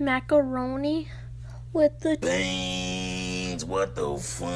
macaroni with the beans. What the fuck?